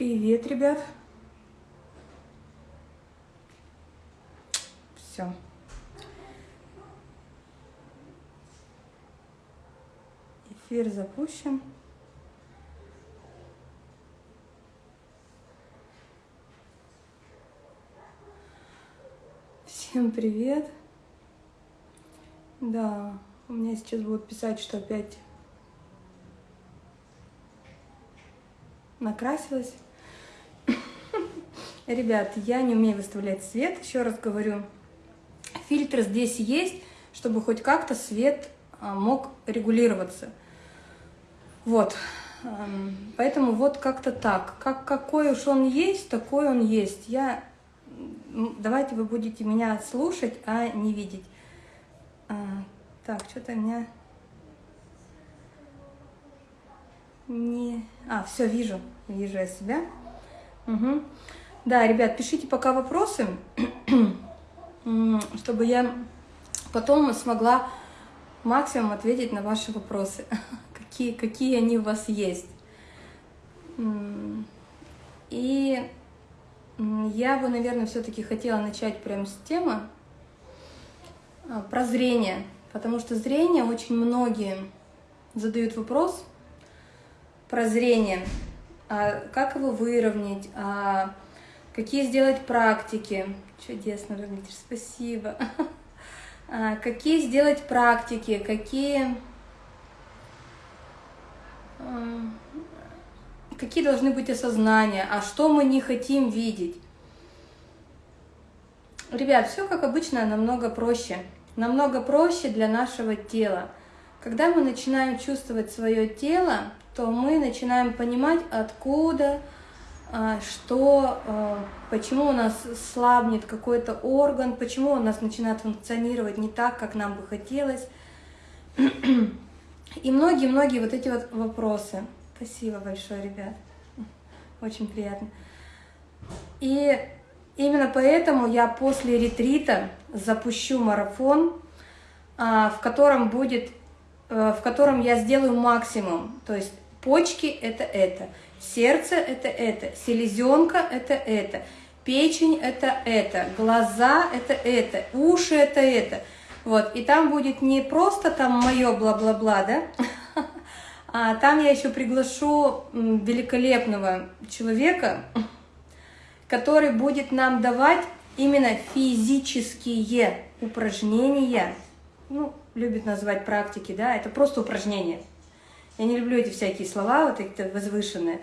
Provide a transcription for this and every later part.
Привет, ребят. Все. Эфир запущен. Привет. Да, у меня сейчас будут писать, что опять накрасилась. Ребят, я не умею выставлять свет, еще раз говорю. Фильтр здесь есть, чтобы хоть как-то свет а, мог регулироваться. Вот. Поэтому вот как-то так. Как, какой уж он есть, такой он есть. Я... Давайте вы будете меня слушать, а не видеть. А, так, что-то меня... Не... А, все, вижу. Вижу я себя. Угу. Да, ребят, пишите пока вопросы, чтобы я потом смогла максимум ответить на ваши вопросы. Какие, какие они у вас есть. И я бы, наверное, все-таки хотела начать прямо с темы а, про зрение. Потому что зрение очень многие задают вопрос про зрение. А как его выровнять? А какие сделать практики? Чудесно выглядишь, спасибо. А какие сделать практики? Какие... Какие должны быть осознания? А что мы не хотим видеть? Ребят, все как обычно намного проще намного проще для нашего тела. Когда мы начинаем чувствовать свое тело, то мы начинаем понимать, откуда, а, что, а, почему у нас слабнет какой-то орган, почему у нас начинает функционировать не так, как нам бы хотелось. И многие-многие вот эти вот вопросы. Спасибо большое, ребят. Очень приятно. И Именно поэтому я после ретрита запущу марафон, а, в котором будет, э, в котором я сделаю максимум. То есть почки – это это, сердце – это это, селезенка – это это, печень – это это, глаза – это это, уши – это это. Вот, и там будет не просто там мое бла-бла-бла, да, а там я еще приглашу великолепного человека, который будет нам давать именно физические упражнения. Ну, любят называть практики, да, это просто упражнения. Я не люблю эти всякие слова, вот эти возвышенные.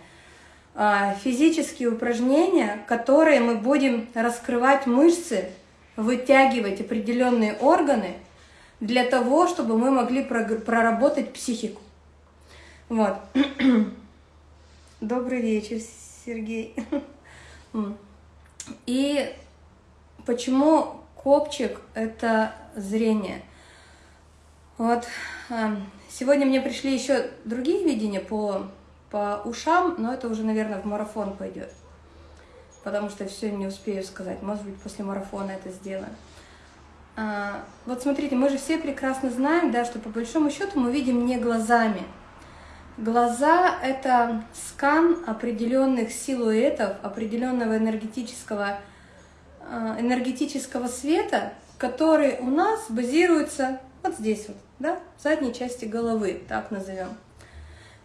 А, физические упражнения, которые мы будем раскрывать мышцы, вытягивать определенные органы для того, чтобы мы могли проработать психику. Вот. Добрый вечер, Сергей. И почему копчик – это зрение? Вот эм, сегодня мне пришли еще другие видения по, по ушам, но это уже, наверное, в марафон пойдет. Потому что все не успею сказать. Может быть, после марафона это сделаю. А, вот смотрите, мы же все прекрасно знаем, да, что по большому счету мы видим не глазами – Глаза – это скан определенных силуэтов, определенного энергетического, э, энергетического света, который у нас базируется вот здесь вот, да, в задней части головы, так назовем.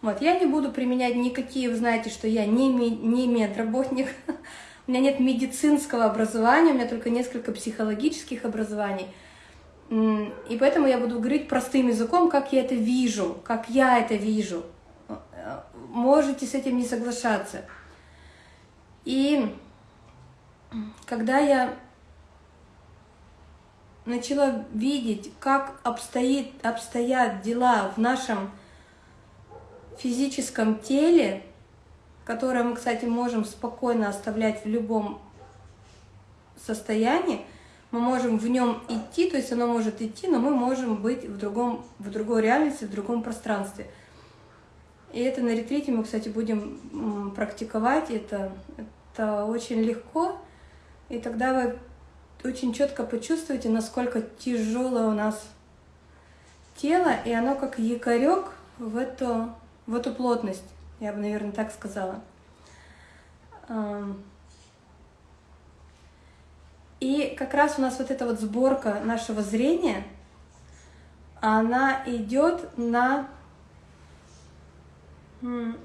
Вот, я не буду применять никакие, вы знаете, что я не, не медработник, у меня нет медицинского образования, у меня только несколько психологических образований. И поэтому я буду говорить простым языком, как я это вижу, как я это вижу можете с этим не соглашаться. И когда я начала видеть, как обстоит, обстоят дела в нашем физическом теле, которое мы, кстати, можем спокойно оставлять в любом состоянии, мы можем в нем идти, то есть оно может идти, но мы можем быть в, другом, в другой реальности, в другом пространстве – и это на ретрите мы, кстати, будем практиковать. Это, это очень легко. И тогда вы очень четко почувствуете, насколько тяжелое у нас тело, и оно как якорек в эту, в эту плотность, я бы, наверное, так сказала. И как раз у нас вот эта вот сборка нашего зрения, она идет на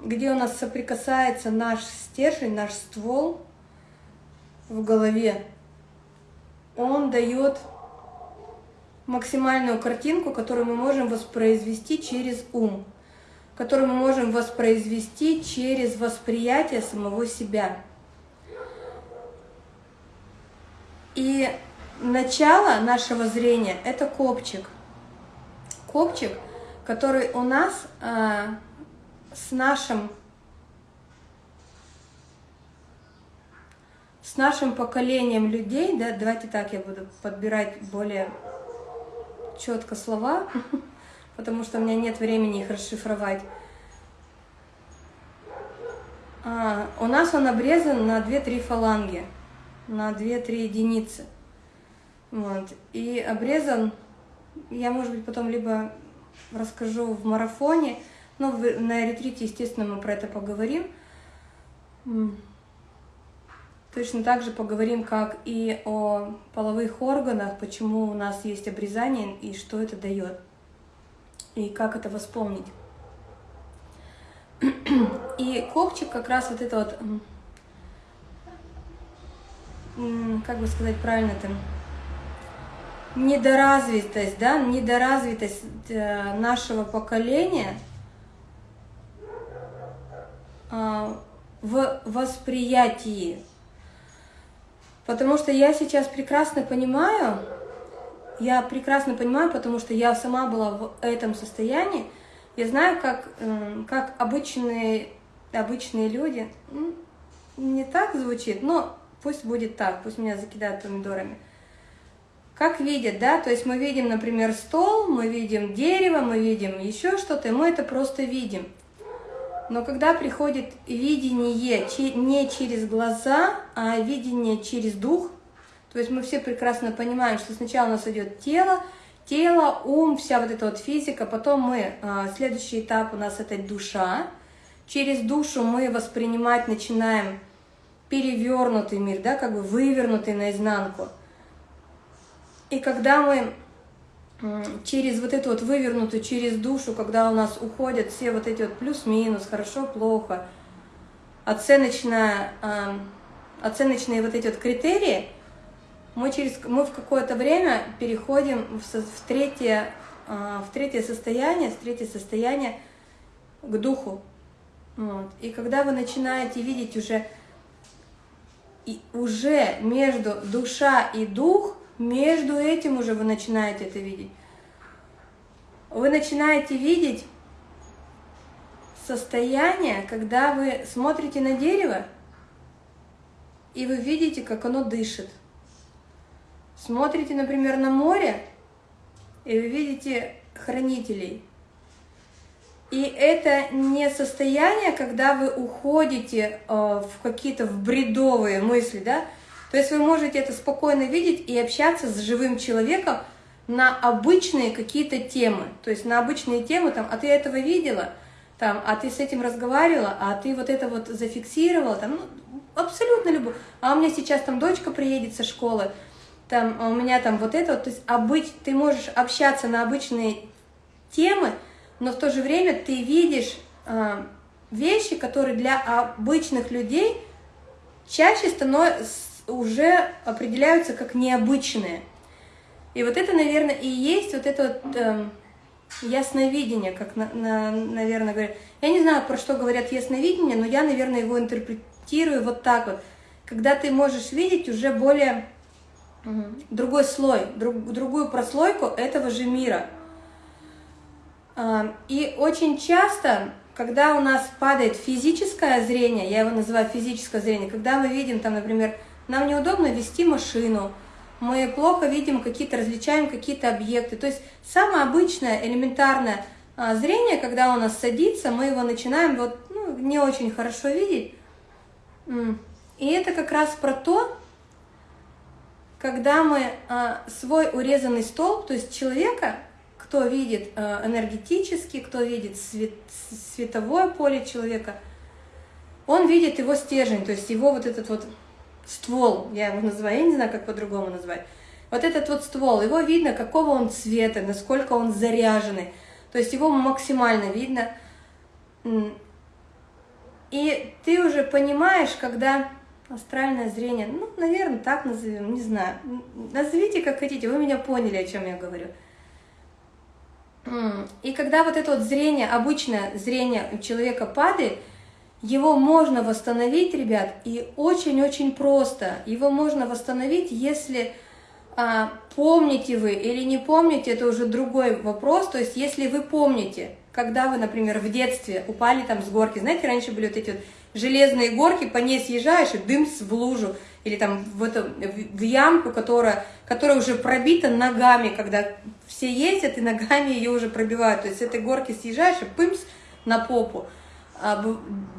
где у нас соприкасается наш стержень, наш ствол в голове, он дает максимальную картинку, которую мы можем воспроизвести через ум, которую мы можем воспроизвести через восприятие самого себя. И начало нашего зрения – это копчик. Копчик, который у нас а, с нашим с нашим поколением людей, да, давайте так я буду подбирать более четко слова, потому что у меня нет времени их расшифровать. А, у нас он обрезан на 2-3 фаланги, на 2-3 единицы. Вот. И обрезан, я, может быть, потом либо расскажу в марафоне, но на ретрите, естественно, мы про это поговорим. Точно так же поговорим, как и о половых органах, почему у нас есть обрезание и что это дает, и как это восполнить. И копчик как раз вот это вот, как бы сказать правильно там, недоразвитость, да, недоразвитость э, нашего поколения в восприятии Потому что я сейчас прекрасно понимаю, я прекрасно понимаю, потому что я сама была в этом состоянии, я знаю, как, как обычные, обычные люди, не так звучит, но пусть будет так, пусть меня закидают помидорами. Как видят, да, то есть мы видим, например, стол, мы видим дерево, мы видим еще что-то, и мы это просто видим. Но когда приходит видение не через глаза, а видение через дух, то есть мы все прекрасно понимаем, что сначала у нас идет тело, тело, ум, вся вот эта вот физика, потом мы, а, следующий этап у нас это душа, через душу мы воспринимать начинаем перевернутый мир, да, как бы вывернутый наизнанку. И когда мы через вот эту вот вывернутую, через душу, когда у нас уходят все вот эти вот плюс-минус, хорошо, плохо, оценочная, э, оценочные вот эти вот критерии, мы, через, мы в какое-то время переходим в, в, третье, э, в третье состояние, в третье состояние к духу. Вот. И когда вы начинаете видеть уже, и уже между душа и дух – между этим уже вы начинаете это видеть. Вы начинаете видеть состояние, когда вы смотрите на дерево, и вы видите, как оно дышит. Смотрите, например, на море, и вы видите хранителей. И это не состояние, когда вы уходите э, в какие-то в бредовые мысли, да, то есть вы можете это спокойно видеть и общаться с живым человеком на обычные какие-то темы. То есть на обычные темы, там, а ты этого видела, там, а ты с этим разговаривала, а ты вот это вот зафиксировала, там, ну, абсолютно любую. А у меня сейчас там дочка приедет со школы, там, а у меня там вот это вот, то есть обыч... ты можешь общаться на обычные темы, но в то же время ты видишь э, вещи, которые для обычных людей чаще становятся уже определяются как необычные. И вот это, наверное, и есть вот это вот э, ясновидение, как, на, на, наверное, говорят. Я не знаю, про что говорят ясновидение, но я, наверное, его интерпретирую вот так вот. Когда ты можешь видеть уже более э, другой слой, друг, другую прослойку этого же мира. Э, и очень часто когда у нас падает физическое зрение, я его называю физическое зрение, когда мы видим там, например, нам неудобно вести машину, мы плохо видим какие-то, различаем какие-то объекты. То есть самое обычное, элементарное а, зрение, когда у нас садится, мы его начинаем вот, ну, не очень хорошо видеть. И это как раз про то, когда мы а, свой урезанный столб, то есть человека, кто видит а, энергетически, кто видит свет, световое поле человека, он видит его стержень, то есть его вот этот вот ствол, я его называю, я не знаю, как по-другому назвать. Вот этот вот ствол, его видно, какого он цвета, насколько он заряженный. То есть его максимально видно. И ты уже понимаешь, когда астральное зрение, ну, наверное, так назовем, не знаю. Назовите как хотите, вы меня поняли, о чем я говорю. И когда вот это вот зрение, обычное зрение у человека падает, его можно восстановить, ребят, и очень-очень просто. Его можно восстановить, если а, помните вы или не помните, это уже другой вопрос. То есть, если вы помните, когда вы, например, в детстве упали там с горки, знаете, раньше были вот эти вот железные горки, по ней съезжаешь и дым в лужу, или там в, эту, в ямку, которая, которая уже пробита ногами, когда все ездят и ногами ее уже пробивают. То есть с этой горки съезжаешь и пымс на попу. А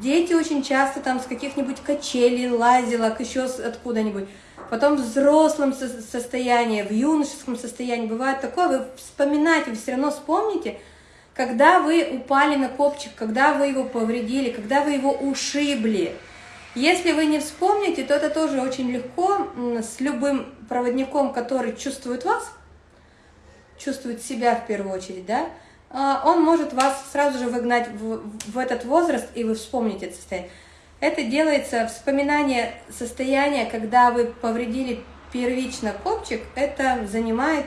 дети очень часто там с каких-нибудь качелей, лазилок, еще откуда-нибудь. Потом в взрослом состоянии, в юношеском состоянии бывает такое, вы вспоминаете, вы все равно вспомните, когда вы упали на копчик, когда вы его повредили, когда вы его ушибли. Если вы не вспомните, то это тоже очень легко с любым проводником, который чувствует вас, чувствует себя в первую очередь, да, он может вас сразу же выгнать в, в этот возраст, и вы вспомните это состояние. Это делается вспоминание состояния, когда вы повредили первично копчик, это занимает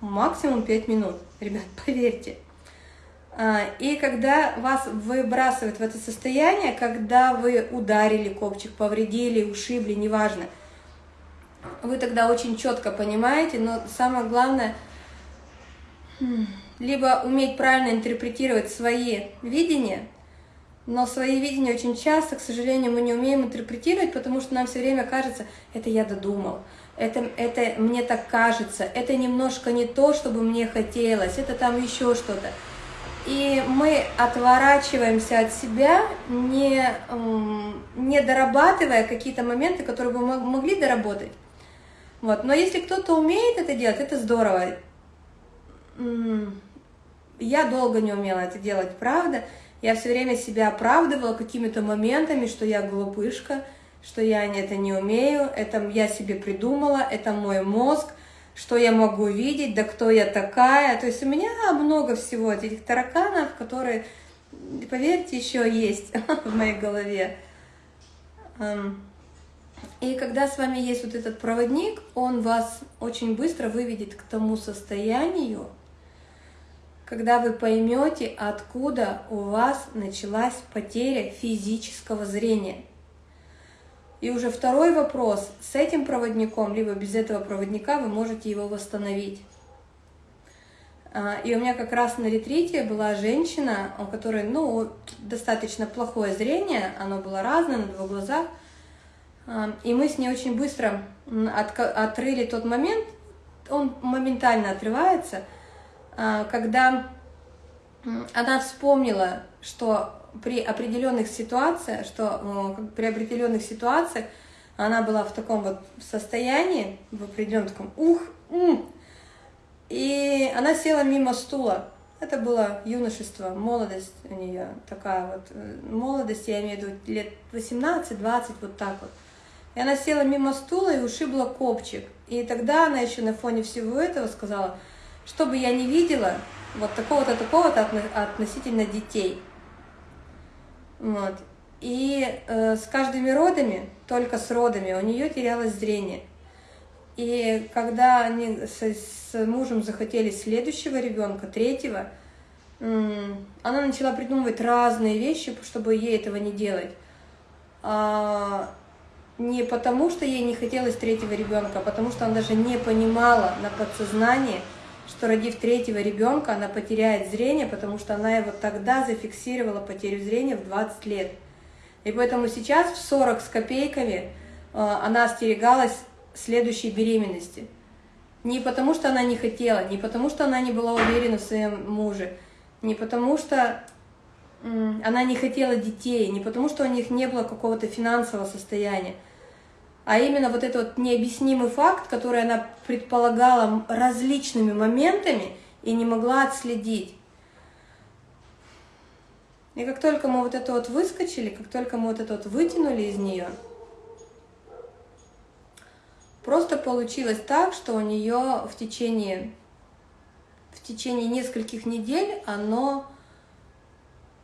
максимум 5 минут, ребят, поверьте. А, и когда вас выбрасывает в это состояние, когда вы ударили копчик, повредили, ушибли, неважно, вы тогда очень четко понимаете, но самое главное – либо уметь правильно интерпретировать свои видения, но свои видения очень часто, к сожалению, мы не умеем интерпретировать, потому что нам все время кажется, это я додумал, это, это мне так кажется, это немножко не то, чтобы мне хотелось, это там еще что-то. И мы отворачиваемся от себя, не, не дорабатывая какие-то моменты, которые бы мы могли доработать. Вот. Но если кто-то умеет это делать, это здорово. Я долго не умела это делать, правда. Я все время себя оправдывала какими-то моментами, что я глупышка, что я это не умею, это я себе придумала, это мой мозг, что я могу видеть, да кто я такая. То есть у меня много всего этих тараканов, которые, поверьте, еще есть в моей голове. И когда с вами есть вот этот проводник, он вас очень быстро выведет к тому состоянию, когда вы поймете, откуда у вас началась потеря физического зрения. И уже второй вопрос. С этим проводником, либо без этого проводника, вы можете его восстановить. А, и у меня как раз на ретрите была женщина, у которой ну, достаточно плохое зрение, оно было разное на два глаза. А, и мы с ней очень быстро отрыли тот момент, он моментально отрывается – когда она вспомнила, что при определенных ситуациях, что при определенных ситуациях она была в таком вот состоянии, в определенном таком ух, ум, и она села мимо стула. Это было юношество, молодость у нее такая вот, э, молодость, я имею в виду лет 18-20, вот так вот. И она села мимо стула и ушибла копчик. И тогда она еще на фоне всего этого сказала – что бы я не видела, вот такого-то, такого-то относительно детей. Вот. И э, с каждыми родами, только с родами, у нее терялось зрение. И когда они с, с мужем захотели следующего ребенка, третьего, она начала придумывать разные вещи, чтобы ей этого не делать. А, не потому, что ей не хотелось третьего ребенка, а потому что она даже не понимала на подсознании, что родив третьего ребенка, она потеряет зрение, потому что она его тогда зафиксировала потерю зрения в 20 лет. И поэтому сейчас в 40 с копейками э, она остерегалась следующей беременности. Не потому, что она не хотела, не потому, что она не была уверена в своем муже, не потому, что она не хотела детей, не потому, что у них не было какого-то финансового состояния, а именно вот этот вот необъяснимый факт, который она предполагала различными моментами и не могла отследить. И как только мы вот это вот выскочили, как только мы вот это вот вытянули из нее, просто получилось так, что у нее в течение, в течение нескольких недель оно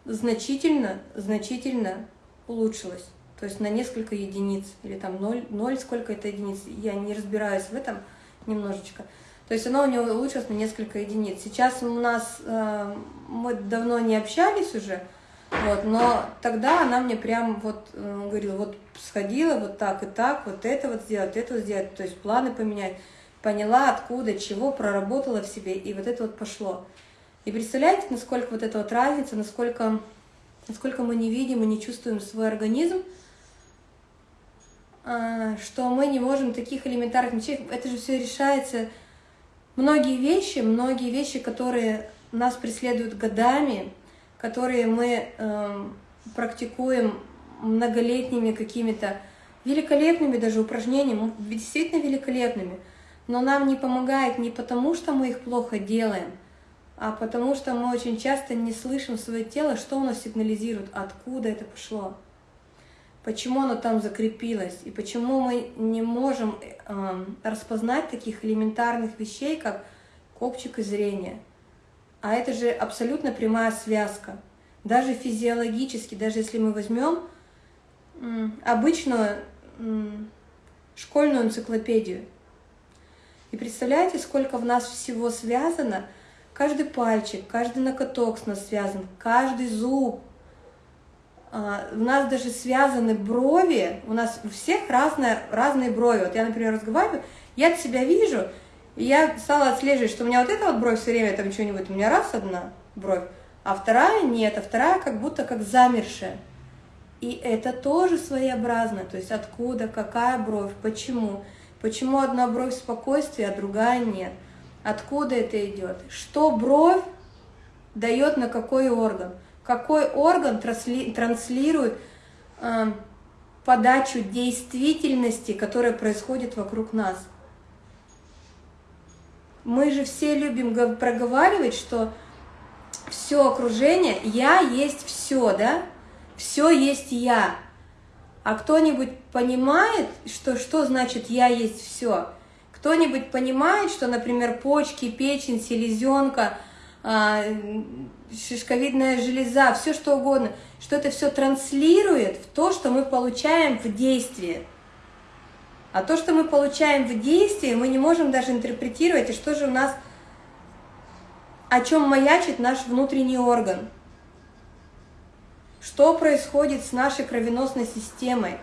значительно, значительно улучшилось. То есть на несколько единиц, или там 0, 0 сколько это единиц, я не разбираюсь в этом немножечко. То есть оно у него улучшилось на несколько единиц. Сейчас у нас, э, мы давно не общались уже, вот, но тогда она мне прям вот э, говорила, вот сходила вот так и так, вот это вот сделать, это вот сделать, то есть планы поменять. Поняла, откуда, чего, проработала в себе, и вот это вот пошло. И представляете, насколько вот эта вот разница, насколько, насколько мы не видим и не чувствуем свой организм, что мы не можем таких элементарных вещей, это же все решается. Многие вещи, многие вещи, которые нас преследуют годами, которые мы э, практикуем многолетними какими-то великолепными даже упражнениями, действительно великолепными, но нам не помогает не потому, что мы их плохо делаем, а потому что мы очень часто не слышим свое тело, что оно сигнализирует, откуда это пошло, почему оно там закрепилось, и почему мы не можем э, распознать таких элементарных вещей, как копчик и зрение. А это же абсолютно прямая связка. Даже физиологически, даже если мы возьмем обычную школьную энциклопедию, и представляете, сколько в нас всего связано – Каждый пальчик, каждый ноготок с нас связан, каждый зуб. А, у нас даже связаны брови, у нас у всех разные, разные брови. Вот я, например, разговариваю, я себя вижу, и я стала отслеживать, что у меня вот эта вот бровь все время там что-нибудь, у меня раз одна бровь, а вторая нет, а вторая как будто как замершая. И это тоже своеобразно, то есть откуда, какая бровь, почему. Почему одна бровь спокойствия, а другая нет. Откуда это идет? Что бровь дает на какой орган? Какой орган трансли, транслирует э, подачу действительности, которая происходит вокруг нас? Мы же все любим проговаривать, что все окружение, я есть все, да? Все есть я. А кто-нибудь понимает, что, что значит я есть все? Кто-нибудь понимает, что, например, почки, печень, селезенка, шишковидная железа, все что угодно, что это все транслирует в то, что мы получаем в действии. А то, что мы получаем в действии, мы не можем даже интерпретировать, и что же у нас, о чем маячит наш внутренний орган. Что происходит с нашей кровеносной системой?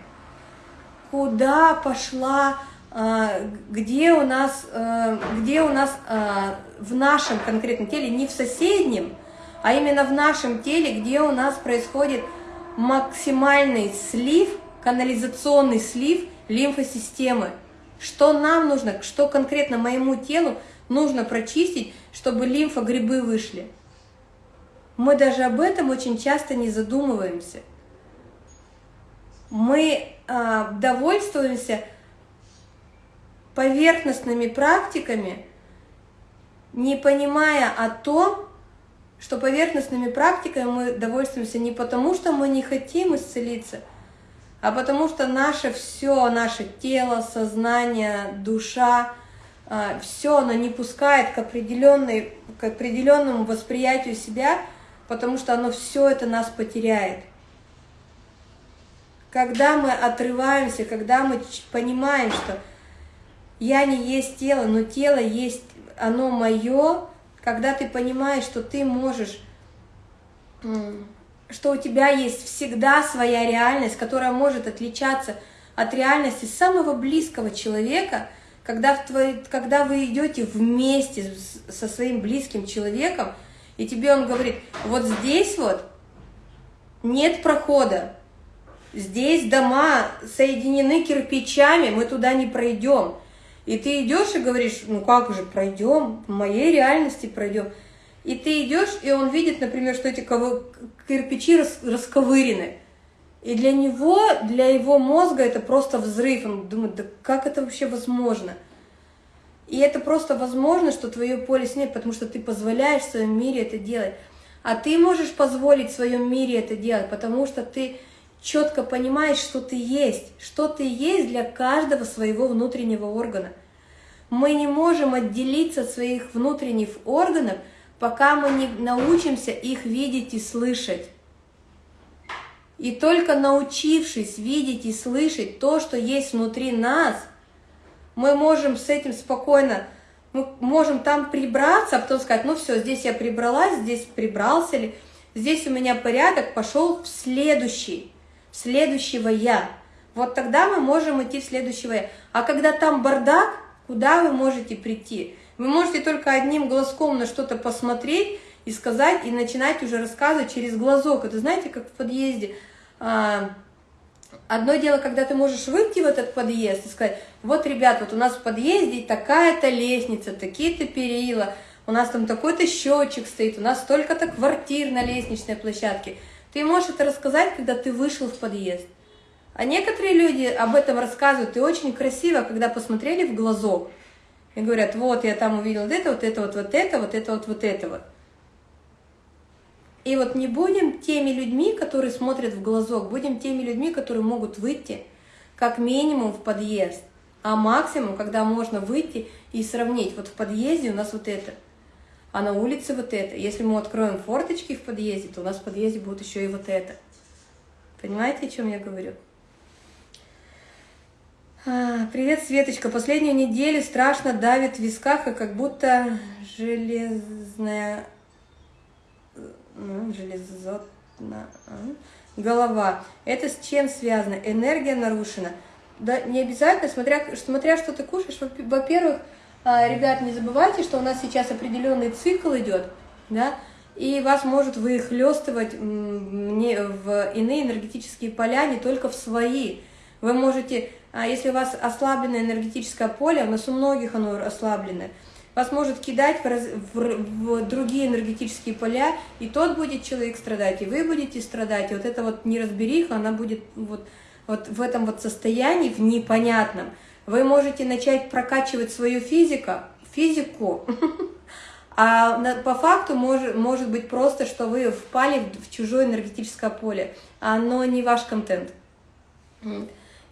Куда пошла а, где у нас, э, где у нас а, в нашем конкретном теле, не в соседнем, а именно в нашем теле, где у нас происходит максимальный слив, канализационный слив лимфосистемы. Что нам нужно, что конкретно моему телу нужно прочистить, чтобы лимфогрибы вышли. Мы даже об этом очень часто не задумываемся. Мы э, довольствуемся поверхностными практиками, не понимая о том, что поверхностными практиками мы довольствуемся не потому, что мы не хотим исцелиться, а потому что наше все, наше тело, сознание, душа, а, все оно не пускает к, определенной, к определенному восприятию себя, потому что оно все это нас потеряет. Когда мы отрываемся, когда мы понимаем, что я не есть тело, но тело есть, оно мое, когда ты понимаешь, что ты можешь, что у тебя есть всегда своя реальность, которая может отличаться от реальности самого близкого человека, когда, в твой, когда вы идете вместе со своим близким человеком, и тебе он говорит, вот здесь вот нет прохода, здесь дома соединены кирпичами, мы туда не пройдем. И ты идешь и говоришь, ну как же, пройдем, в моей реальности пройдем. И ты идешь, и он видит, например, что эти кирпичи рас расковырены. И для него, для его мозга это просто взрыв. Он думает, да как это вообще возможно? И это просто возможно, что твое поле снег, потому что ты позволяешь в своем мире это делать. А ты можешь позволить в своем мире это делать, потому что ты четко понимаешь, что ты есть, что ты есть для каждого своего внутреннего органа. Мы не можем отделиться от своих внутренних органов, пока мы не научимся их видеть и слышать. И только научившись видеть и слышать то, что есть внутри нас, мы можем с этим спокойно, мы можем там прибраться, а потом сказать, ну все, здесь я прибралась, здесь прибрался ли, здесь у меня порядок, пошел в следующий, в следующего я. Вот тогда мы можем идти в следующего я. А когда там бардак, куда вы можете прийти? Вы можете только одним глазком на что-то посмотреть и сказать, и начинать уже рассказывать через глазок. Это знаете, как в подъезде а, одно дело, когда ты можешь выйти в этот подъезд и сказать, вот, ребят, вот у нас в подъезде такая-то лестница, такие-то перила, у нас там такой-то счетчик стоит, у нас столько-то квартир на лестничной площадке. Ты можешь это рассказать, когда ты вышел в подъезд. А некоторые люди об этом рассказывают, и очень красиво, когда посмотрели в глазок, и говорят, вот, я там увидел вот это, вот это, вот, вот это, вот это, вот, вот это вот. И вот не будем теми людьми, которые смотрят в глазок, будем теми людьми, которые могут выйти как минимум в подъезд, а максимум, когда можно выйти и сравнить. Вот в подъезде у нас вот это, а на улице вот это. Если мы откроем форточки в подъезде, то у нас в подъезде будет еще и вот это. Понимаете, о чем я говорю? А, привет, Светочка. Последнюю неделю страшно давит в висках, и как будто железная ну, железотна, а, голова. Это с чем связано? Энергия нарушена. Да, не обязательно, смотря, смотря что ты кушаешь. Во-первых, а, ребят, не забывайте, что у нас сейчас определенный цикл идет, да, и вас может выхлестывать в иные энергетические поля, не только в свои. Вы можете, а, если у вас ослабленное энергетическое поле, у нас у многих оно ослабленное, вас может кидать в, раз, в, в другие энергетические поля, и тот будет человек страдать, и вы будете страдать. И вот эта вот неразбериха, она будет вот, вот в этом вот состоянии, в непонятном. Вы можете начать прокачивать свою физику, физику, а по факту может, может быть просто, что вы впали в чужое энергетическое поле, оно не ваш контент.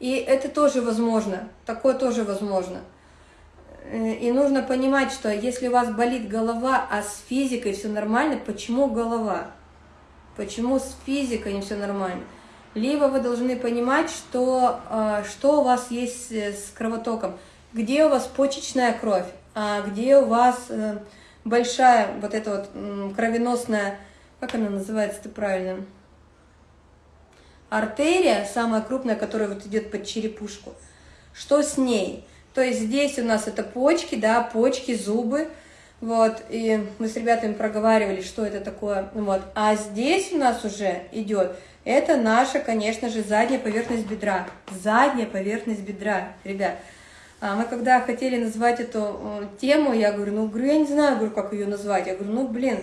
И это тоже возможно, такое тоже возможно. Э, и нужно понимать, что если у вас болит голова, а с физикой все нормально, почему голова? Почему с физикой не все нормально? Либо вы должны понимать, что, э, что у вас есть с кровотоком, где у вас почечная кровь, а где у вас э, большая вот эта вот кровеносная, как она называется-то правильно? Артерия, самая крупная, которая вот идет под черепушку. Что с ней? То есть здесь у нас это почки, да, почки, зубы, вот, и мы с ребятами проговаривали, что это такое, вот. А здесь у нас уже идет, это наша, конечно же, задняя поверхность бедра, задняя поверхность бедра, ребят. А мы когда хотели назвать эту э, тему, я говорю, ну, я не знаю, говорю, как ее назвать. Я говорю, ну, блин,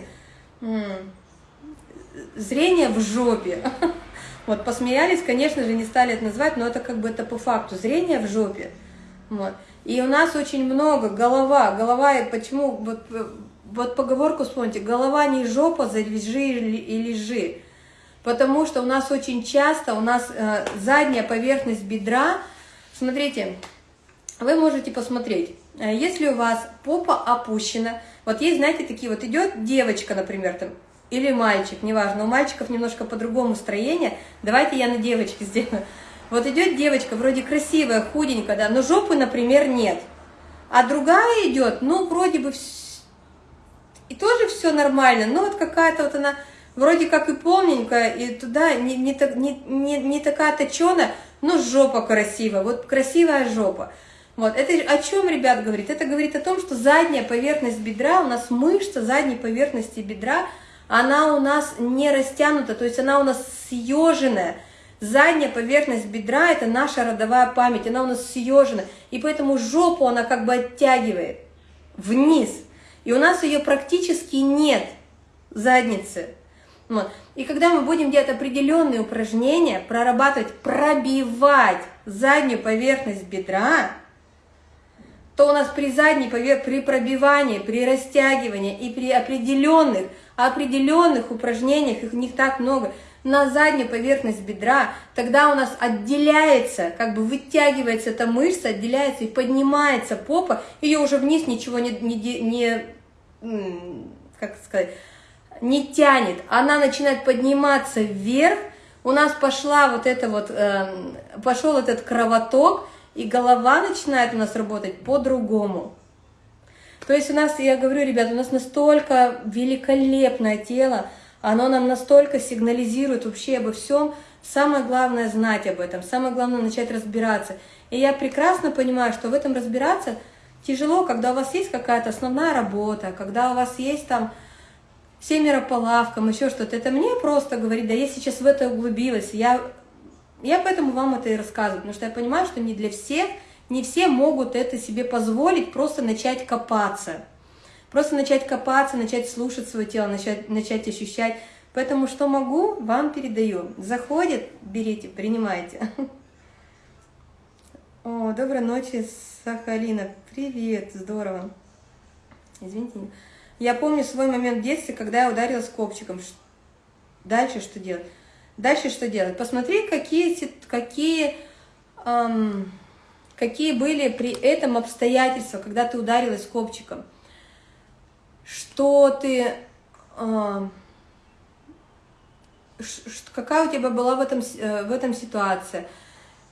зрение в жопе. Вот, посмеялись, конечно же, не стали это назвать, но это как бы это по факту. Зрение в жопе. Вот. И у нас очень много голова, голова, и почему, вот, вот поговорку вспомните, голова не жопа, завяжи и лежи. Потому что у нас очень часто, у нас э, задняя поверхность бедра, смотрите, вы можете посмотреть, э, если у вас попа опущена, вот есть, знаете, такие вот, идет девочка, например, там, или мальчик, неважно, у мальчиков немножко по-другому строение, давайте я на девочке сделаю, вот идет девочка, вроде красивая, худенькая, да, но жопы, например, нет. А другая идет, ну, вроде бы, и тоже все нормально, но вот какая-то вот она, вроде как и полненькая, и туда не, не, не, не, не такая точеная, но жопа красивая, вот красивая жопа. Вот, это о чем, ребят, говорит? Это говорит о том, что задняя поверхность бедра, у нас мышца задней поверхности бедра, она у нас не растянута, то есть она у нас съеженная, Задняя поверхность бедра – это наша родовая память, она у нас съежена, и поэтому жопу она как бы оттягивает вниз. И у нас ее практически нет, задницы. Вот. И когда мы будем делать определенные упражнения, прорабатывать, пробивать заднюю поверхность бедра, то у нас при задней поверхности, при пробивании, при растягивании и при определенных определенных упражнениях, их не так много, на заднюю поверхность бедра, тогда у нас отделяется, как бы вытягивается эта мышца, отделяется и поднимается попа, ее уже вниз ничего не, не, не как сказать, не тянет, она начинает подниматься вверх, у нас пошла вот это вот, э, пошел этот кровоток, и голова начинает у нас работать по-другому. То есть у нас, я говорю, ребят, у нас настолько великолепное тело, оно нам настолько сигнализирует вообще обо всем. Самое главное знать об этом, самое главное начать разбираться. И я прекрасно понимаю, что в этом разбираться тяжело, когда у вас есть какая-то основная работа, когда у вас есть там семеро по лавкам, еще что-то. Это мне просто говорит, да я сейчас в это углубилась. Я, я поэтому вам это и рассказываю, потому что я понимаю, что не для всех, не все могут это себе позволить, просто начать копаться. Просто начать копаться, начать слушать свое тело, начать, начать ощущать. Поэтому что могу, вам передаю. Заходит, берите, принимайте. О, доброй ночи, Сахалина. Привет, здорово. Извините. Я помню свой момент в детстве, когда я ударилась копчиком. Дальше что делать? Дальше что делать? Посмотри, какие, какие, эм, какие были при этом обстоятельства, когда ты ударилась копчиком что ты, э, какая у тебя была в этом, э, в этом ситуация,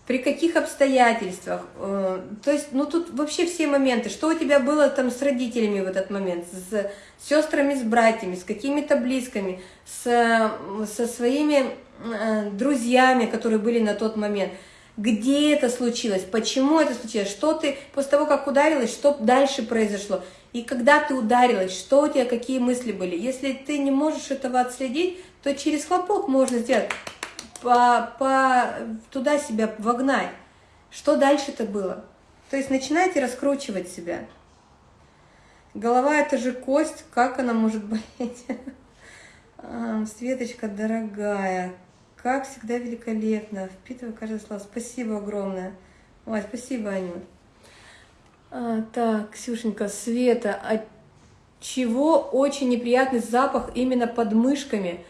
при каких обстоятельствах, э, то есть, ну тут вообще все моменты, что у тебя было там с родителями в этот момент, с сестрами, с братьями, с какими-то близкими, с, со своими э, друзьями, которые были на тот момент, где это случилось, почему это случилось, что ты после того, как ударилась, что дальше произошло. И когда ты ударилась, что у тебя, какие мысли были. Если ты не можешь этого отследить, то через хлопок можно сделать, по, по, туда себя вогнать. Что дальше-то было? То есть начинайте раскручивать себя. Голова – это же кость, как она может болеть? А, Светочка, дорогая, как всегда великолепно, впитываю каждое слово. Спасибо огромное. Ой, спасибо, Анют. А, так, Ксюшенька, Света, от чего очень неприятный запах именно под мышками?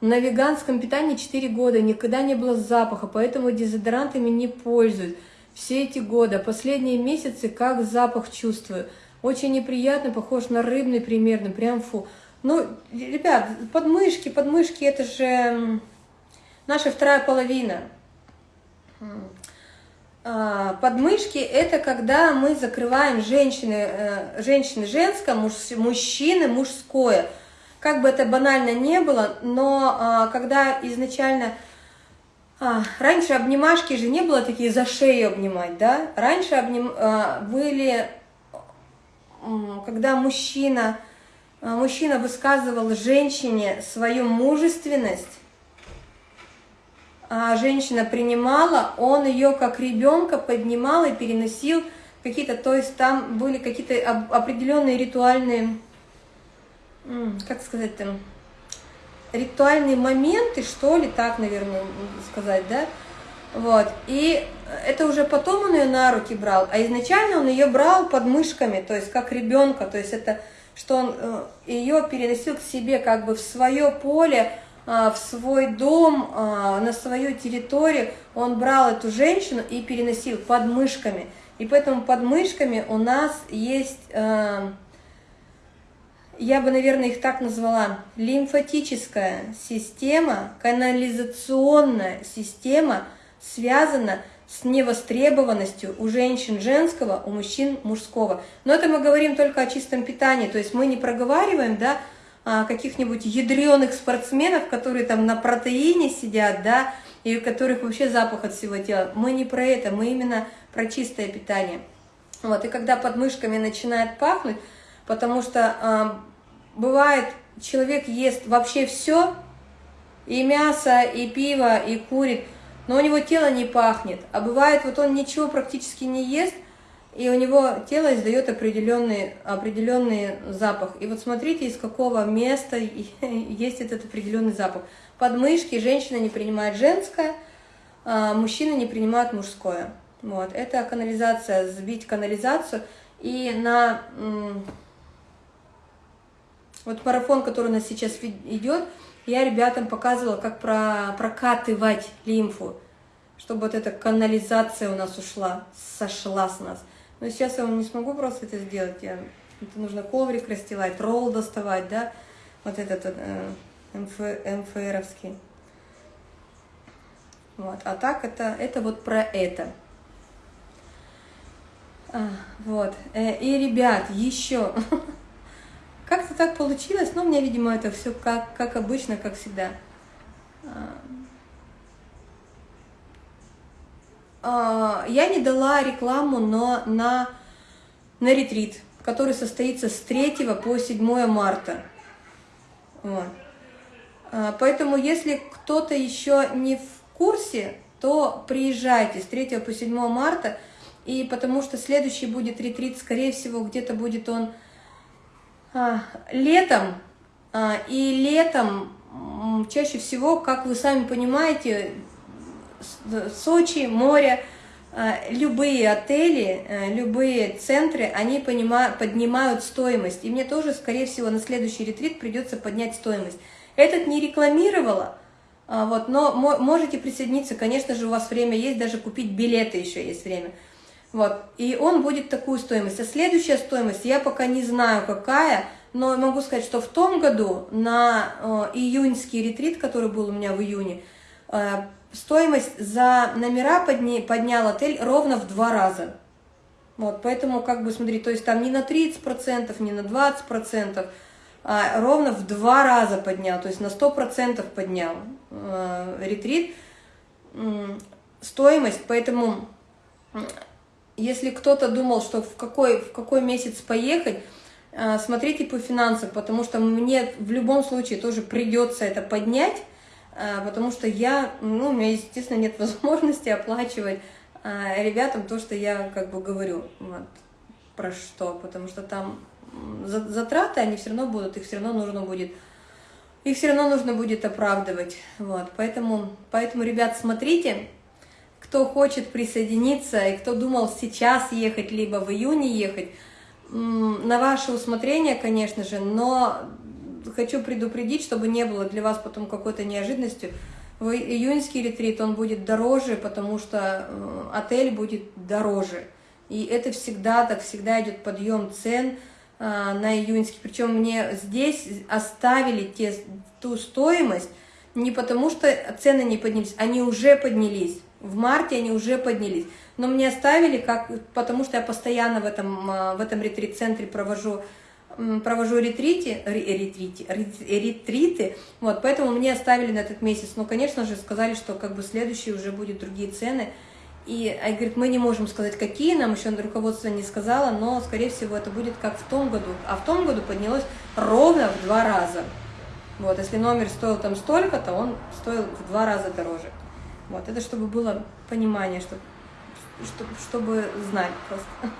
На веганском питании 4 года, никогда не было запаха, поэтому дезодорантами не пользуюсь. Все эти годы, последние месяцы как запах чувствую. Очень неприятно, похож на рыбный примерно, прям фу. Ну, ребят, подмышки, подмышки, это же наша вторая половина. А, подмышки – это когда мы закрываем женщины, э, женщины женское, муж, мужчины мужское. Как бы это банально не было, но а, когда изначально… А, раньше обнимашки же не было такие за шею обнимать, да? Раньше обним, были, когда мужчина, мужчина высказывал женщине свою мужественность, женщина принимала, он ее как ребенка поднимал и переносил какие-то, то есть там были какие-то определенные ритуальные, как сказать там, ритуальные моменты, что ли, так, наверное, сказать, да, вот, и это уже потом он ее на руки брал, а изначально он ее брал под мышками, то есть как ребенка, то есть это, что он э, ее переносил к себе как бы в свое поле, а, в свой дом, а, на свою территорию, он брал эту женщину и переносил под мышками. И поэтому под мышками у нас есть, а, я бы, наверное, их так назвала, лимфатическая система, канализационная система связана с невостребованностью у женщин женского, у мужчин мужского. Но это мы говорим только о чистом питании, то есть мы не проговариваем, да, а, каких-нибудь ядреных спортсменов, которые там на протеине сидят, да, и у которых вообще запах от всего тела. Мы не про это, мы именно про чистое питание. Вот, и когда под мышками начинает пахнуть, потому что э, бывает, человек ест вообще все, и мясо, и пиво, и курит, но у него тело не пахнет. А бывает, вот он ничего практически не ест, и у него тело издает определенный, определенный запах. И вот смотрите, из какого места есть этот определенный запах. Подмышки женщина не принимает женское, а мужчина не принимает мужское. Вот. Это канализация, сбить канализацию. И на Вот марафон, который у нас сейчас идет, я ребятам показывала, как про, прокатывать лимфу, чтобы вот эта канализация у нас ушла, сошла с нас. Но сейчас я вам не смогу просто это сделать, я, это нужно коврик расстилать, ролл доставать, да, вот этот э, МФ, МФРовский. Вот. А так это, это вот про это. А, вот. Э, и, ребят, еще. Как-то так получилось, но у меня, видимо, это все как, как обычно, как всегда. А, а, я не дала рекламу но на, на ретрит, который состоится с 3 по 7 марта. Вот. Поэтому, если кто-то еще не в курсе, то приезжайте с 3 по 7 марта, и потому что следующий будет ретрит, скорее всего, где-то будет он а, летом, а, и летом чаще всего, как вы сами понимаете, Сочи, море, а, любые отели, а, любые центры, они поднимают стоимость. И мне тоже, скорее всего, на следующий ретрит придется поднять стоимость. Этот не рекламировала, а, вот, но можете присоединиться, конечно же, у вас время есть, даже купить билеты еще есть время. Вот, и он будет такую стоимость. А следующая стоимость, я пока не знаю какая, но могу сказать, что в том году на э, июньский ретрит, который был у меня в июне, э, стоимость за номера подня, поднял отель ровно в два раза. Вот, поэтому, как бы, смотри, то есть там не на 30%, не на 20%, а, ровно в два раза поднял, то есть на 100% поднял э, ретрит стоимость, поэтому если кто-то думал, что в какой, в какой месяц поехать, э, смотрите по финансам, потому что мне в любом случае тоже придется это поднять, э, потому что я, ну, у меня, естественно, нет возможности оплачивать э, ребятам то, что я как бы говорю, вот, про что, потому что там затраты, они все равно будут, их все равно нужно будет, их все равно нужно будет оправдывать. Вот, поэтому, поэтому, ребят, смотрите, кто хочет присоединиться и кто думал сейчас ехать, либо в июне ехать, на ваше усмотрение, конечно же, но хочу предупредить, чтобы не было для вас потом какой-то неожиданностью. В июньский ретрит он будет дороже, потому что э, отель будет дороже. И это всегда так, всегда идет подъем цен, а, на июньский. Причем мне здесь оставили те, ту стоимость не потому, что цены не поднялись, они уже поднялись. В марте они уже поднялись. Но мне оставили, как, потому что я постоянно в этом, а, в этом ретрит-центре провожу провожу ретрити, ретрити, ретриты, вот, поэтому мне оставили на этот месяц. Но, конечно же, сказали, что как бы следующий уже будет другие цены. И а, говорит, мы не можем сказать, какие, нам еще руководство не сказала, но, скорее всего, это будет как в том году. А в том году поднялось ровно в два раза. Вот, если номер стоил там столько, то он стоил в два раза дороже. Вот, это чтобы было понимание, чтобы, чтобы, чтобы знать просто.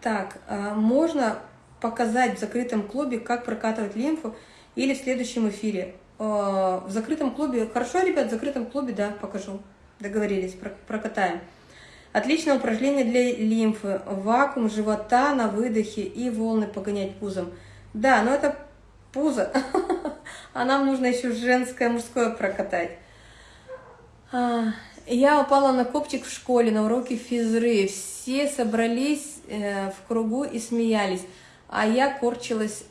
Так, а можно показать в закрытом клубе, как прокатывать лимфу, или в следующем эфире. Э, в закрытом клубе. Хорошо, ребят, в закрытом клубе, да, покажу. Договорились, прокатаем. Отличное упражнение для лимфы. Вакуум живота на выдохе и волны погонять пузом. Да, но это пузо. А нам нужно еще женское, мужское прокатать. Я упала на копчик в школе на уроке физры. Все собрались э, в кругу и смеялись, а я корчилась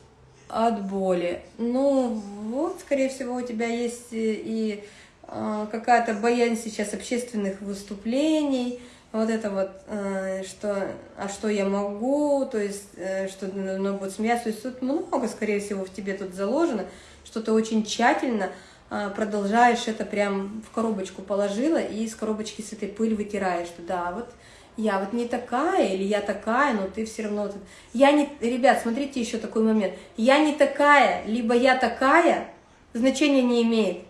от боли. Ну, вот, скорее всего, у тебя есть и э, какая-то боязнь сейчас общественных выступлений, вот это вот, э, что, а что я могу, то есть, э, что ну, будут смеяться, то есть тут много, скорее всего, в тебе тут заложено, что ты очень тщательно. э, продолжаешь это прям в коробочку положила и из коробочки с этой пыль вытираешь, да, вот я вот не такая, или я такая, но ты все равно... Я не... Ребят, смотрите еще такой момент. Я не такая, либо я такая, значения не имеет.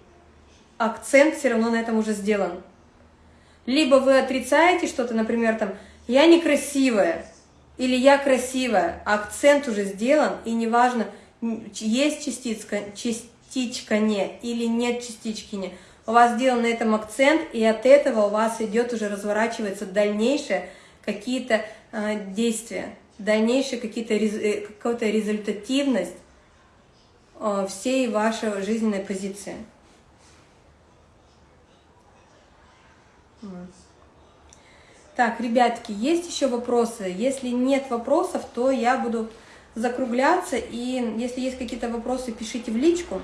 Акцент все равно на этом уже сделан. Либо вы отрицаете что-то, например, там, я некрасивая, или я красивая, акцент уже сделан, и неважно, есть частичка, частичка не, или нет частички не у вас сделан на этом акцент, и от этого у вас идет уже разворачивается дальнейшее какие-то э, действия, дальнейшие какие-то э, какая-то результативность э, всей вашей жизненной позиции. Так, ребятки, есть еще вопросы? Если нет вопросов, то я буду закругляться, и если есть какие-то вопросы, пишите в личку.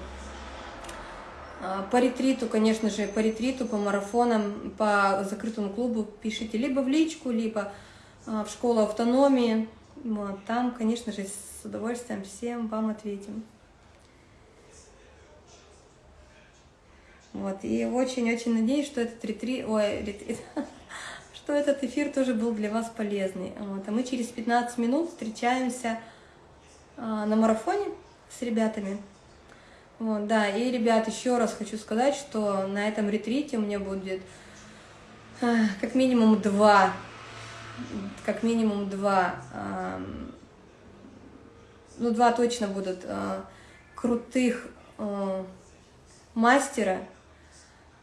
А, по ретриту, конечно же, по ретриту, по марафонам, по закрытому клубу пишите либо в личку, либо а, в школу автономии. Вот, там, конечно же, с удовольствием всем вам ответим. Вот, и очень-очень надеюсь, что этот ретрит, ой, ретрит, что этот эфир тоже был для вас полезный. Вот, а мы через 15 минут встречаемся на марафоне с ребятами. Вот, да, и, ребят, еще раз хочу сказать, что на этом ретрите у меня будет а, как минимум два, как минимум два, а, ну, два точно будут а, крутых а, мастера,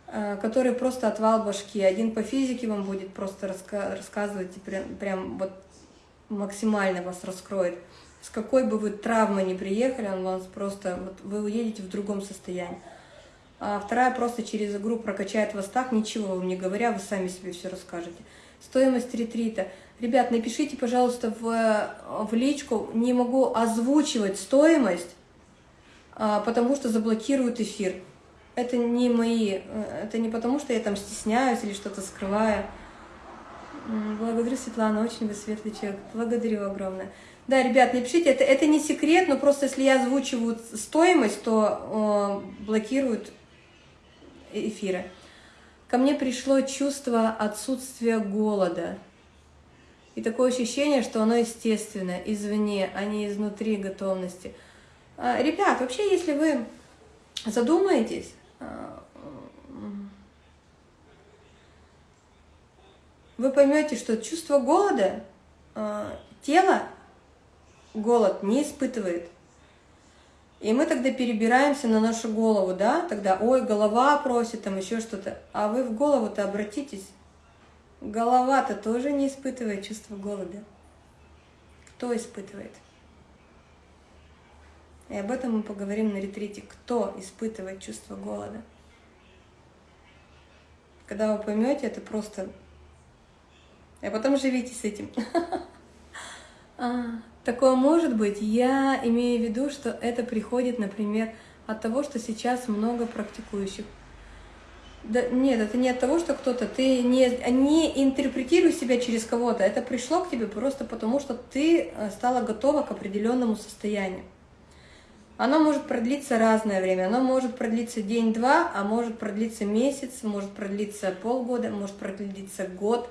а, который просто отвал башки. Один по физике вам будет просто раска рассказывать и прям, прям вот максимально вас раскроет с какой бы вы травмой ни приехали, он вас просто, вот вы уедете в другом состоянии. А вторая просто через игру прокачает вас так, ничего вам не говоря, вы сами себе все расскажете. Стоимость ретрита. Rебят, напишите, пожалуйста, в, в личку, не могу озвучивать стоимость, а, потому что заблокируют эфир. Это не мои, э, это не потому, что я там стесняюсь или что-то скрываю. Благодарю, Светлана, очень вы светлый человек. Благодарю огромное. Да, ребят, напишите, это, это не секрет, но просто если я озвучиваю стоимость, то э, блокируют эфиры. Ко мне пришло чувство отсутствия голода. И такое ощущение, что оно естественное, извне, а не изнутри готовности. А, ребят, вообще, если вы задумаетесь, а, вы поймете, что чувство голода, а, тело голод не испытывает. И мы тогда перебираемся на нашу голову, да, тогда, ой, голова просит, там еще что-то. А вы в голову-то обратитесь. Голова-то тоже не испытывает чувство голода. Кто испытывает? И об этом мы поговорим на ретрите. Кто испытывает чувство голода? Когда вы поймете, это просто... А потом живите с этим. Такое может быть, я имею в виду, что это приходит, например, от того, что сейчас много практикующих. Да, нет, это не от того, что кто-то, ты не, не интерпретируй себя через кого-то, это пришло к тебе просто потому, что ты э, стала готова к определенному состоянию. Оно может продлиться разное время, оно может продлиться день-два, а может продлиться месяц, может продлиться полгода, может продлиться год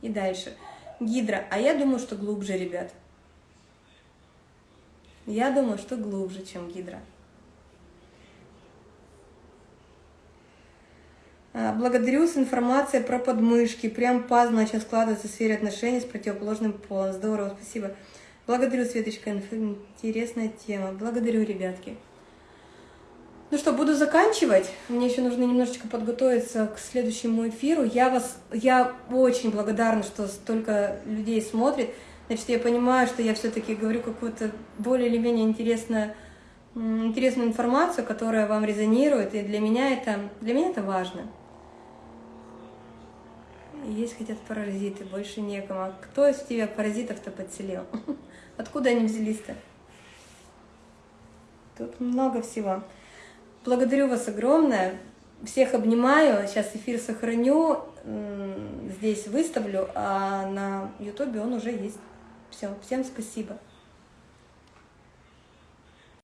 и дальше. Гидра, а я думаю, что глубже, ребят. Я думаю, что глубже, чем гидра. А, благодарю с информацией про подмышки. Прям пазл начал складываться в сфере отношений с противоположным полом. Здорово, спасибо. Благодарю, Светочка, интересная тема. Благодарю, ребятки. Ну что, буду заканчивать. Мне еще нужно немножечко подготовиться к следующему эфиру. Я вас, я очень благодарна, что столько людей смотрит. Значит, я понимаю, что я все-таки говорю какую-то более или менее интересную, интересную информацию, которая вам резонирует, и для меня это, для меня это важно. Есть хотят паразиты, больше некому. А кто из тебя паразитов-то подселил? Откуда они взялись-то? Тут много всего. Благодарю вас огромное. Всех обнимаю. Сейчас эфир сохраню, здесь выставлю, а на ютубе он уже есть. Все, всем спасибо.